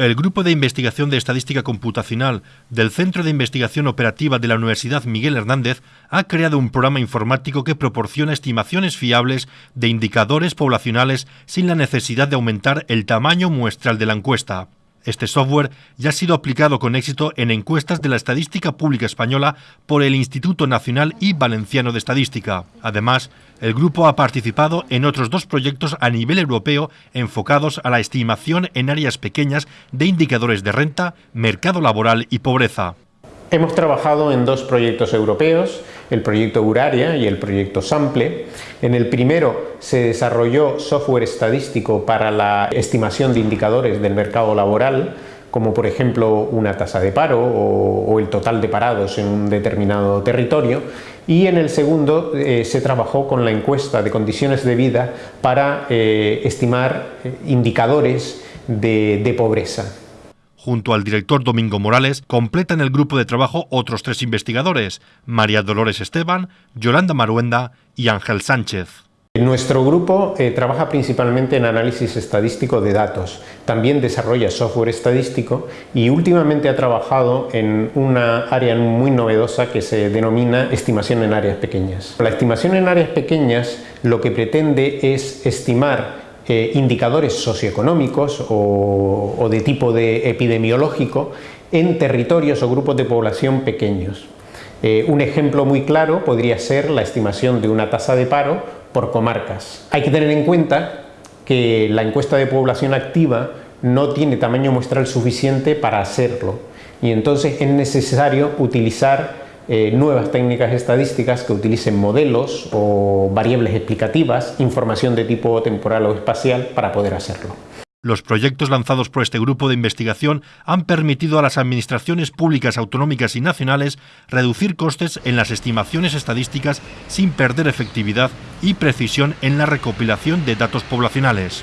El Grupo de Investigación de Estadística Computacional del Centro de Investigación Operativa de la Universidad Miguel Hernández ha creado un programa informático que proporciona estimaciones fiables de indicadores poblacionales sin la necesidad de aumentar el tamaño muestral de la encuesta. Este software ya ha sido aplicado con éxito en encuestas de la estadística pública española por el Instituto Nacional y Valenciano de Estadística. Además, el grupo ha participado en otros dos proyectos a nivel europeo enfocados a la estimación en áreas pequeñas de indicadores de renta, mercado laboral y pobreza. Hemos trabajado en dos proyectos europeos, el proyecto Uraria y el proyecto Sample. En el primero se desarrolló software estadístico para la estimación de indicadores del mercado laboral, como por ejemplo una tasa de paro o, el total de parados en un determinado territorio y en el segundo eh, se trabajó con la encuesta de condiciones de vida para eh, estimar eh, indicadores de pobreza. Junto al director Domingo Morales, completan el grupo de trabajo otros tres investigadores, María Dolores Esteban, Yolanda Maruenda y Ángel Sánchez. Nuestro grupo eh, trabaja principalmente en análisis estadístico de datos, también desarrolla software estadístico y últimamente ha trabajado en una área muy novedosa que se denomina estimación en áreas pequeñas. La estimación en áreas pequeñas lo que pretende es estimar eh, indicadores socioeconómicos o, de tipo de epidemiológico en territorios o grupos de población pequeños. Eh, un ejemplo muy claro podría ser la estimación de una tasa de paro por comarcas. Hay que tener en cuenta que la encuesta de población activa no tiene tamaño muestral suficiente para hacerlo y entonces es necesario utilizar eh, nuevas técnicas estadísticas que utilicen modelos o variables explicativas, información de tipo temporal o espacial para poder hacerlo. Los proyectos lanzados por este grupo de investigación han permitido a las administraciones públicas autonómicas y nacionales reducir costes en las estimaciones estadísticas sin perder efectividad y precisión en la recopilación de datos poblacionales.